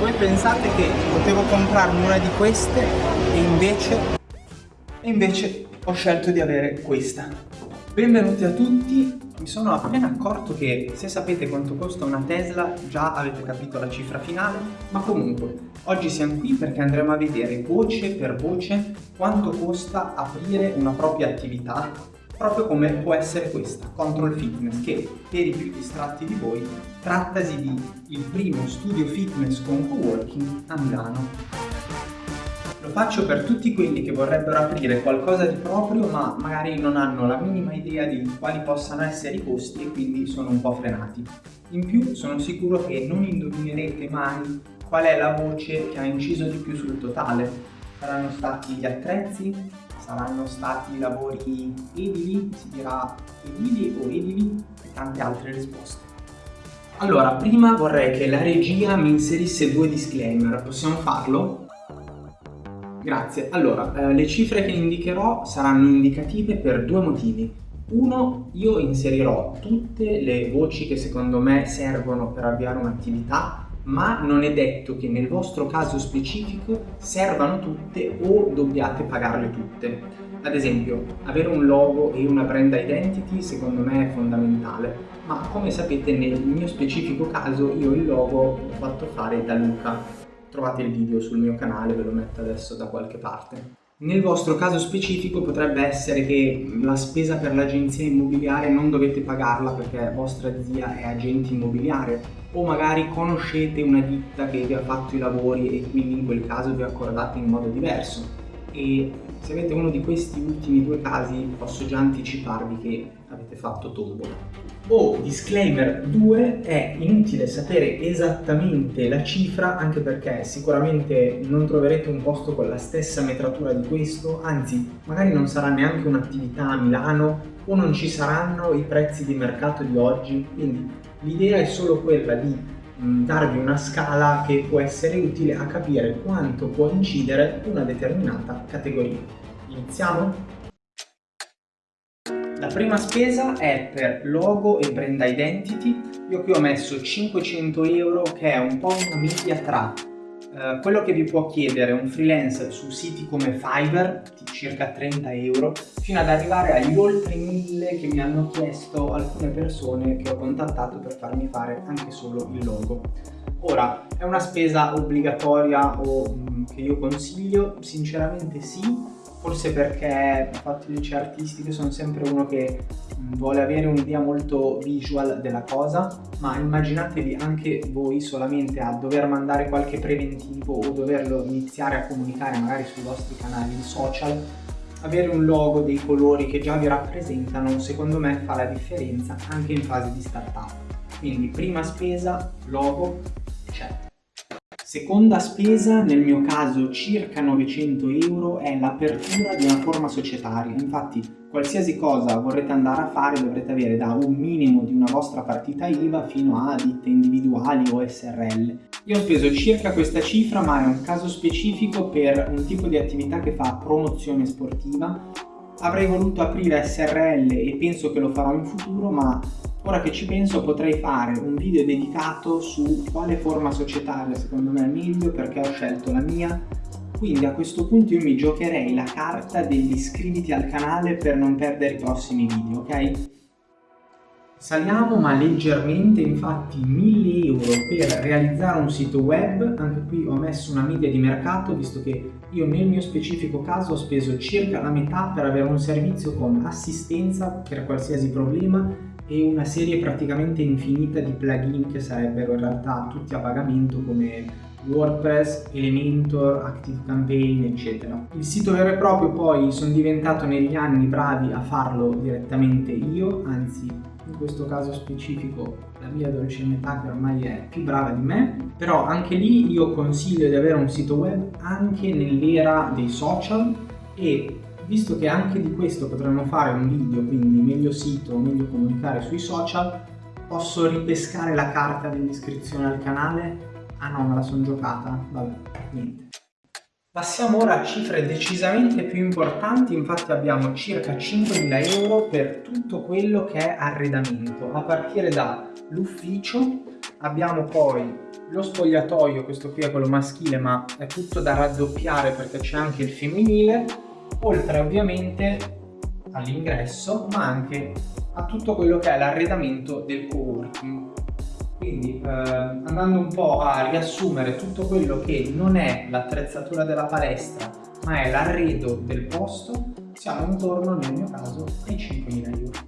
voi pensate che potevo comprarmi una di queste e invece, e invece ho scelto di avere questa. Benvenuti a tutti, mi sono appena accorto che se sapete quanto costa una Tesla già avete capito la cifra finale, ma comunque oggi siamo qui perché andremo a vedere voce per voce quanto costa aprire una propria attività proprio come può essere questa, Control Fitness, che per i più distratti di voi trattasi di il primo studio fitness con co-working a Milano. Lo faccio per tutti quelli che vorrebbero aprire qualcosa di proprio ma magari non hanno la minima idea di quali possano essere i costi e quindi sono un po' frenati. In più sono sicuro che non indovinerete mai qual è la voce che ha inciso di più sul totale. Saranno stati gli attrezzi, saranno stati lavori edili, si dirà edili o edili e tante altre risposte. Allora, prima vorrei che la regia mi inserisse due disclaimer, possiamo farlo? Grazie. Allora, eh, le cifre che indicherò saranno indicative per due motivi. Uno, io inserirò tutte le voci che secondo me servono per avviare un'attività ma non è detto che nel vostro caso specifico servano tutte o dobbiate pagarle tutte. Ad esempio, avere un logo e una brand identity secondo me è fondamentale, ma come sapete nel mio specifico caso io il logo l'ho fatto fare da Luca. Trovate il video sul mio canale, ve lo metto adesso da qualche parte. Nel vostro caso specifico potrebbe essere che la spesa per l'agenzia immobiliare non dovete pagarla perché vostra zia è agente immobiliare o magari conoscete una ditta che vi ha fatto i lavori e quindi in quel caso vi accordate in modo diverso e se avete uno di questi ultimi due casi posso già anticiparvi che avete fatto tombola. O disclaimer 2 è inutile sapere esattamente la cifra anche perché sicuramente non troverete un posto con la stessa metratura di questo, anzi magari non sarà neanche un'attività a Milano o non ci saranno i prezzi di mercato di oggi, quindi l'idea è solo quella di mm, darvi una scala che può essere utile a capire quanto può incidere una determinata categoria. Iniziamo? Prima spesa è per logo e brand identity. Io qui ho messo 500 euro che è un po' una media tra eh, quello che vi può chiedere un freelance su siti come Fiverr, di circa 30 euro, fino ad arrivare agli oltre 1000 che mi hanno chiesto alcune persone che ho contattato per farmi fare anche solo il logo. Ora, è una spesa obbligatoria o mh, mm, che io consiglio? Sinceramente sì, forse perché fatto il liceo artistico sono sempre uno che mm, vuole avere un'idea molto visual della cosa ma immaginatevi anche voi solamente a dover mandare qualche preventivo o doverlo iniziare a comunicare magari sui vostri canali social avere un logo, dei colori che già vi rappresentano secondo me fa la differenza anche in fase di startup. Quindi prima spesa, logo, c'è Seconda spesa, nel mio caso circa 900 euro, è l'apertura di una forma societaria. Infatti, qualsiasi cosa vorrete andare a fare dovrete avere da un minimo di una vostra partita IVA fino a ditte individuali o SRL. Io ho speso circa questa cifra, ma è un caso specifico per un tipo di attività che fa promozione sportiva. Avrei voluto aprire SRL e penso che lo farò in futuro, ma Ora che ci penso potrei fare un video dedicato su quale forma societaria secondo me è meglio perché ho scelto la mia quindi a questo punto io mi giocherei la carta degli iscriviti al canale per non perdere i prossimi video, ok? Saliamo ma leggermente, infatti 1000 euro per realizzare un sito web, anche qui ho messo una media di mercato visto che io nel mio specifico caso ho speso circa la metà per avere un servizio con assistenza per qualsiasi problema e una serie praticamente infinita di plugin che sarebbero in realtà tutti a pagamento come WordPress, Elementor, ActiveCampaign eccetera. Il sito vero e proprio poi sono diventato negli anni bravi a farlo direttamente io, anzi in questo caso specifico la mia dolce metà che ormai è più brava di me, però anche lì io consiglio di avere un sito web anche nell'era dei social e Visto che anche di questo potremmo fare un video, quindi meglio sito, meglio comunicare sui social, posso ripescare la carta dell'iscrizione al canale? Ah no, me la sono giocata, vabbè, niente. Passiamo ora a cifre decisamente più importanti, infatti abbiamo circa 5.000 euro per tutto quello che è arredamento, a partire dall'ufficio abbiamo poi lo spogliatoio, questo qui è quello maschile ma è tutto da raddoppiare perché c'è anche il femminile, oltre ovviamente all'ingresso ma anche a tutto quello che è l'arredamento del co-working. Quindi eh, andando un po' a riassumere tutto quello che non è l'attrezzatura della palestra ma è l'arredo del posto, siamo intorno nel mio caso ai 5.000 euro.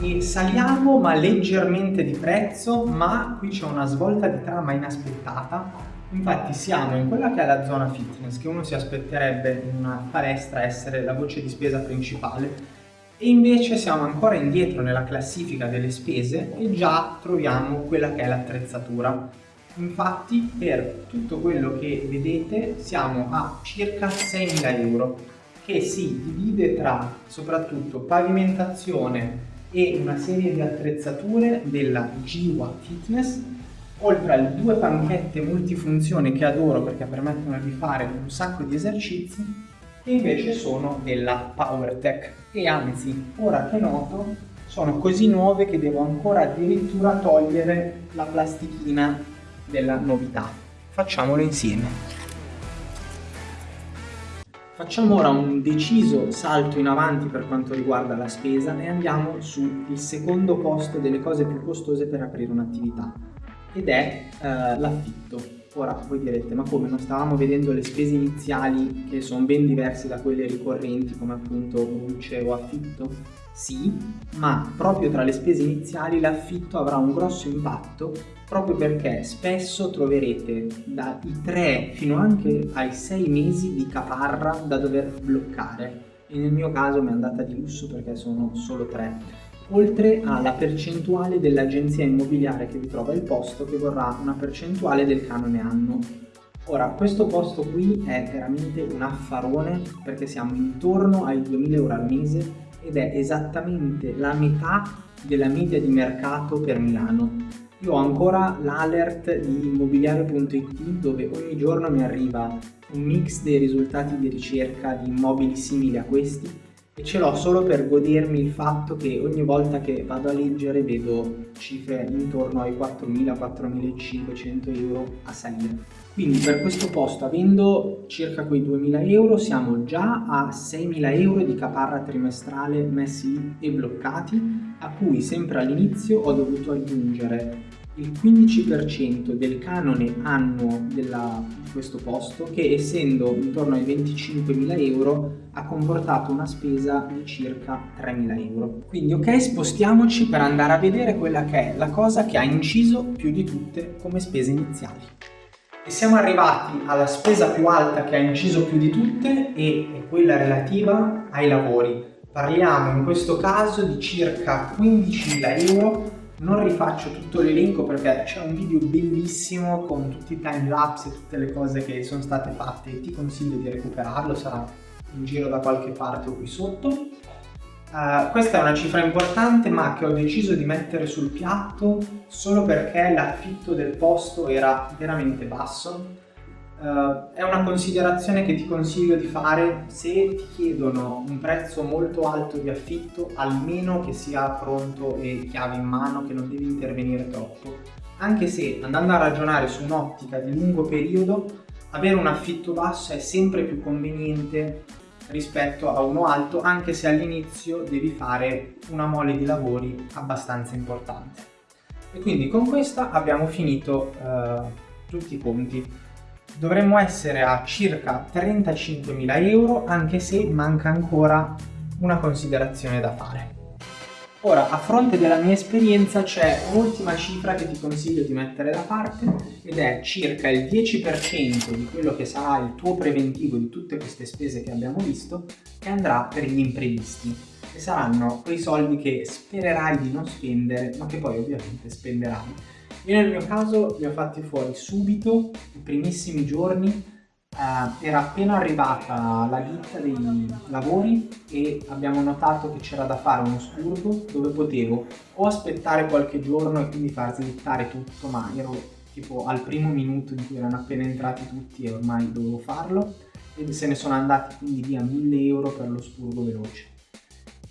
E saliamo ma leggermente di prezzo ma qui c'è una svolta di trama inaspettata. Infatti siamo in quella che è la zona fitness che uno si aspetterebbe in una palestra essere la voce di spesa principale e invece siamo ancora indietro nella classifica delle spese e già troviamo quella che è l'attrezzatura. Infatti per tutto quello che vedete siamo a circa 6.000 euro che si divide tra soprattutto pavimentazione e una serie di attrezzature della Jiwa Fitness oltre alle due panchette multifunzione che adoro perché permettono di fare un sacco di esercizi invece sono della PowerTech e anzi ora che noto sono così nuove che devo ancora addirittura togliere la plastichina della novità. Facciamolo insieme. Facciamo ora un deciso salto in avanti per quanto riguarda la spesa e andiamo sul secondo posto delle cose più costose per aprire un'attività ed è eh, l'affitto. Ora voi direte ma come? Non stavamo vedendo le spese iniziali che sono ben diverse da quelle ricorrenti come appunto luce o affitto? Sì, ma proprio tra le spese iniziali l'affitto avrà un grosso impatto proprio perché spesso troverete dai 3 fino anche ai 6 mesi di caparra da dover bloccare. E nel mio caso mi è andata di lusso perché sono solo 3 oltre alla percentuale dell'agenzia immobiliare che vi trova il posto che vorrà una percentuale del canone anno Ora, questo posto qui è veramente un affarone perché siamo intorno ai 2000 euro al mese ed è esattamente la metà della media di mercato per Milano. Io ho ancora l'alert di immobiliare.it dove ogni giorno mi arriva un mix dei risultati di ricerca di immobili simili a questi e ce l'ho solo per godermi il fatto che ogni volta che vado a leggere vedo cifre intorno ai 4.000-4.500 euro a salire. Quindi per questo posto, avendo circa quei 2.000 euro, siamo già a 6.000 euro di caparra trimestrale messi e bloccati, a cui sempre all'inizio ho dovuto aggiungere il 15% del canone annuo della, di questo posto che essendo intorno ai 25.000 euro ha comportato una spesa di circa 3.000 euro. Quindi ok spostiamoci per andare a vedere quella che è la cosa che ha inciso più di tutte come spese iniziali. E siamo arrivati alla spesa più alta che ha inciso più di tutte e è quella relativa ai lavori. Parliamo in questo caso di circa 15.000 euro non rifaccio tutto l'elenco perché c'è un video bellissimo con tutti i time lapse e tutte le cose che sono state fatte ti consiglio di recuperarlo, sarà in giro da qualche parte o qui sotto. Uh, questa è una cifra importante ma che ho deciso di mettere sul piatto solo perché l'affitto del posto era veramente basso Uh, è una considerazione che ti consiglio di fare se ti chiedono un prezzo molto alto di affitto, almeno che sia pronto e chiave in mano, che non devi intervenire troppo. Anche se andando a ragionare su un'ottica di lungo periodo, avere un affitto basso è sempre più conveniente rispetto a uno alto, anche se all'inizio devi fare una mole di lavori abbastanza importante. E quindi con questa abbiamo finito uh, tutti i conti dovremmo essere a circa 35.000 euro anche se manca ancora una considerazione da fare. Ora, a fronte della mia esperienza c'è un'ultima cifra che ti consiglio di mettere da parte ed è circa il 10% di quello che sarà il tuo preventivo di tutte queste spese che abbiamo visto che andrà per gli imprevisti che saranno quei soldi che spererai di non spendere ma che poi ovviamente spenderai io nel mio caso li ho fatti fuori subito, i primissimi giorni, eh, era appena arrivata la ditta dei lavori e abbiamo notato che c'era da fare uno spurgo dove potevo o aspettare qualche giorno e quindi far slittare tutto, ma ero tipo al primo minuto in cui erano appena entrati tutti e ormai dovevo farlo. E se ne sono andati quindi via 1000 euro per lo spurgo veloce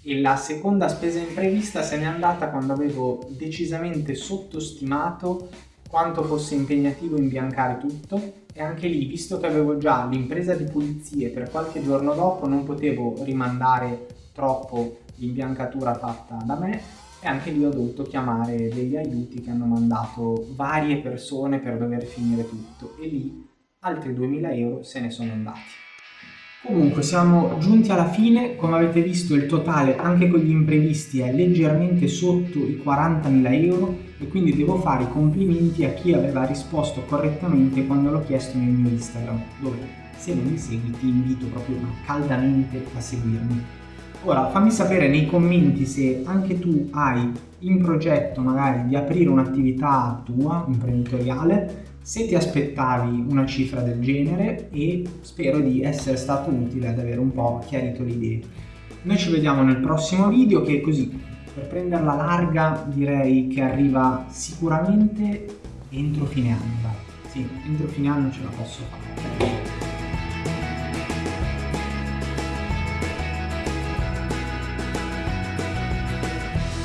e la seconda spesa imprevista se n'è andata quando avevo decisamente sottostimato quanto fosse impegnativo imbiancare tutto. E anche lì, visto che avevo già l'impresa di pulizie per qualche giorno dopo, non potevo rimandare troppo l'imbiancatura fatta da me. E anche lì ho dovuto chiamare degli aiuti che hanno mandato varie persone per dover finire tutto. E lì altri 2000 euro se ne sono andati. Comunque siamo giunti alla fine, come avete visto il totale anche con gli imprevisti è leggermente sotto i 40.000 euro e quindi devo fare i complimenti a chi aveva risposto correttamente quando l'ho chiesto nel mio Instagram, dove se non mi segui ti invito proprio caldamente a seguirmi. Ora fammi sapere nei commenti se anche tu hai in progetto magari di aprire un'attività tua, imprenditoriale, se ti aspettavi una cifra del genere e spero di essere stato utile ad avere un po' chiarito le idee. Noi ci vediamo nel prossimo video che così, per prenderla larga, direi che arriva sicuramente entro fine anno. Sì, entro fine anno ce la posso fare.